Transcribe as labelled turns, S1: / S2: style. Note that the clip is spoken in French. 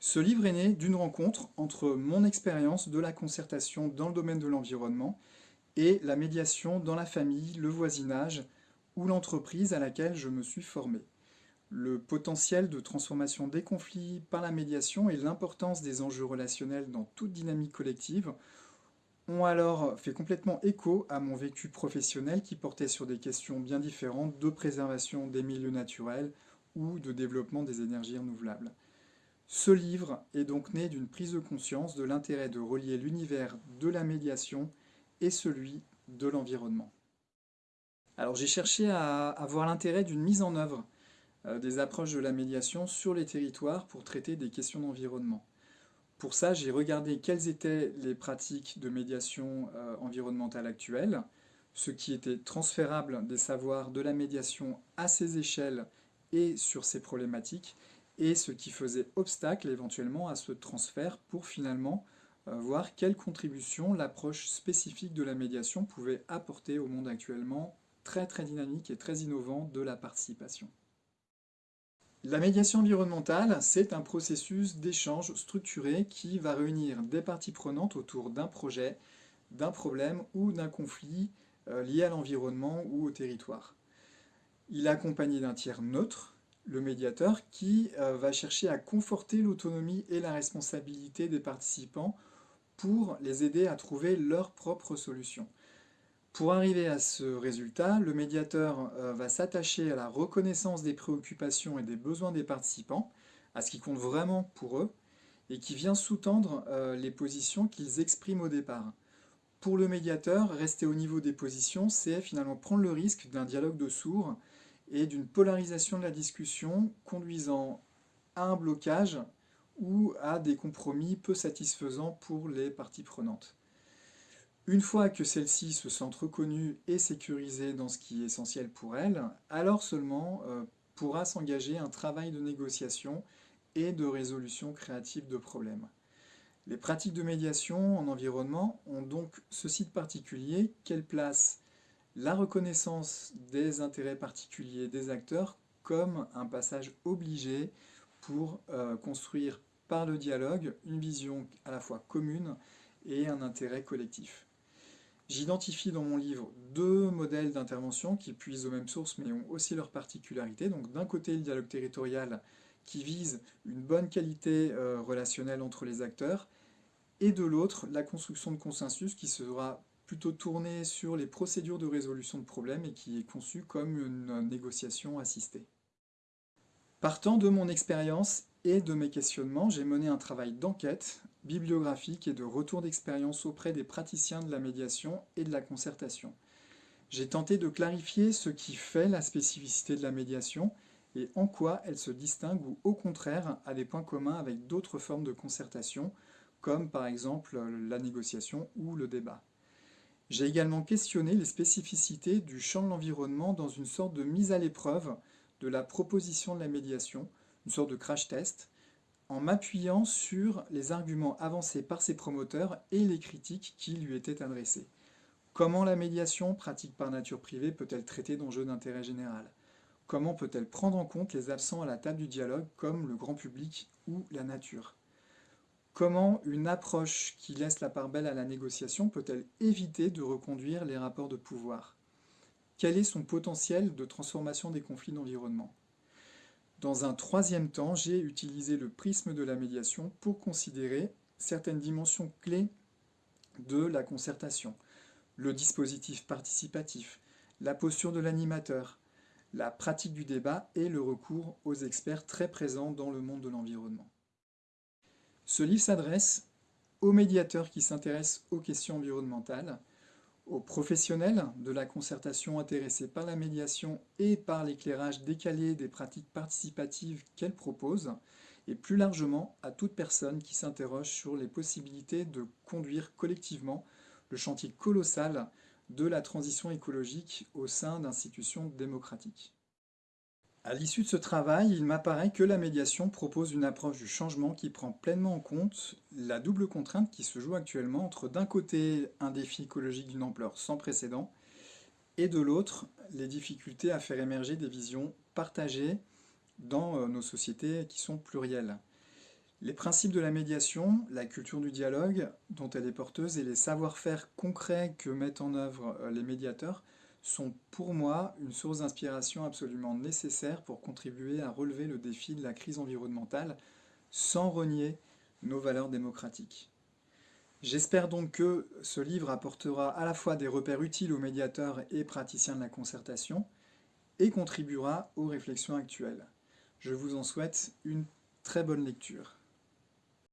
S1: Ce livre est né d'une rencontre entre mon expérience de la concertation dans le domaine de l'environnement et la médiation dans la famille, le voisinage ou l'entreprise à laquelle je me suis formé. Le potentiel de transformation des conflits par la médiation et l'importance des enjeux relationnels dans toute dynamique collective ont alors fait complètement écho à mon vécu professionnel qui portait sur des questions bien différentes de préservation des milieux naturels ou de développement des énergies renouvelables. Ce livre est donc né d'une prise de conscience de l'intérêt de relier l'univers de la médiation et celui de l'environnement. Alors j'ai cherché à, avoir l'intérêt d'une mise en œuvre euh, des approches de la médiation sur les territoires pour traiter des questions d'environnement. Pour ça, j'ai regardé quelles étaient les pratiques de médiation euh, environnementale actuelles, ce qui était transférable des savoirs de la médiation à ces échelles et sur ces problématiques, et ce qui faisait obstacle éventuellement à ce transfert pour finalement euh, voir quelle contribution l'approche spécifique de la médiation pouvait apporter au monde actuellement très très dynamique et très innovant de la participation. La médiation environnementale, c'est un processus d'échange structuré qui va réunir des parties prenantes autour d'un projet, d'un problème ou d'un conflit euh, lié à l'environnement ou au territoire. Il est accompagné d'un tiers neutre, le médiateur, qui euh, va chercher à conforter l'autonomie et la responsabilité des participants pour les aider à trouver leurs propres solutions. Pour arriver à ce résultat, le médiateur euh, va s'attacher à la reconnaissance des préoccupations et des besoins des participants, à ce qui compte vraiment pour eux, et qui vient sous-tendre euh, les positions qu'ils expriment au départ. Pour le médiateur, rester au niveau des positions, c'est finalement prendre le risque d'un dialogue de sourds et d'une polarisation de la discussion conduisant à un blocage ou à des compromis peu satisfaisants pour les parties prenantes. Une fois que celle-ci se sentent reconnues et sécurisées dans ce qui est essentiel pour elle, alors seulement euh, pourra s'engager un travail de négociation et de résolution créative de problèmes. Les pratiques de médiation en environnement ont donc ceci de particulier qu'elles placent la reconnaissance des intérêts particuliers des acteurs comme un passage obligé pour euh, construire par le dialogue une vision à la fois commune et un intérêt collectif. J'identifie dans mon livre deux modèles d'intervention qui puisent aux mêmes sources mais ont aussi leurs particularités. Donc d'un côté le dialogue territorial qui vise une bonne qualité euh, relationnelle entre les acteurs et de l'autre la construction de consensus qui sera plutôt tournée sur les procédures de résolution de problèmes et qui est conçue comme une négociation assistée. Partant de mon expérience et de mes questionnements, j'ai mené un travail d'enquête bibliographique et de retour d'expérience auprès des praticiens de la médiation et de la concertation. J'ai tenté de clarifier ce qui fait la spécificité de la médiation et en quoi elle se distingue ou au contraire a des points communs avec d'autres formes de concertation, comme par exemple la négociation ou le débat. J'ai également questionné les spécificités du champ de l'environnement dans une sorte de mise à l'épreuve de la proposition de la médiation, une sorte de crash test, en m'appuyant sur les arguments avancés par ses promoteurs et les critiques qui lui étaient adressées. Comment la médiation, pratique par nature privée, peut-elle traiter d'enjeux d'intérêt général? Comment peut-elle prendre en compte les absents à la table du dialogue comme le grand public ou la nature? Comment une approche qui laisse la part belle à la négociation peut-elle éviter de reconduire les rapports de pouvoir? Quel est son potentiel de transformation des conflits d'environnement? Dans un troisième temps, j'ai utilisé le prisme de la médiation pour considérer certaines dimensions clés de la concertation. Le dispositif participatif, la posture de l'animateur, la pratique du débat et le recours aux experts très présents dans le monde de l'environnement. Ce livre s'adresse aux médiateurs qui s'intéressent aux questions environnementales, aux professionnels de la concertation intéressés par la médiation et par l'éclairage décalé des pratiques participatives qu'elle propose, et plus largement à toute personne qui s'interroge sur les possibilités de conduire collectivement le chantier colossal de la transition écologique au sein d'institutions démocratiques. À l'issue de ce travail, il m'apparaît que la médiation propose une approche du changement qui prend pleinement en compte la double contrainte qui se joue actuellement entre d'un côté un défi écologique d'une ampleur sans précédent et de l'autre les difficultés à faire émerger des visions partagées dans euh, nos sociétés qui sont plurielles. Les principes de la médiation, la culture du dialogue dont elle est porteuse et les savoir-faire concrets que mettent en œuvre euh, les médiateurs sont pour moi une source d'inspiration absolument nécessaire pour contribuer à relever le défi de la crise environnementale sans renier nos valeurs démocratiques. J'espère donc que ce livre apportera à la fois des repères utiles aux médiateurs et praticiens de la concertation et contribuera aux réflexions actuelles. Je vous en souhaite une très bonne lecture.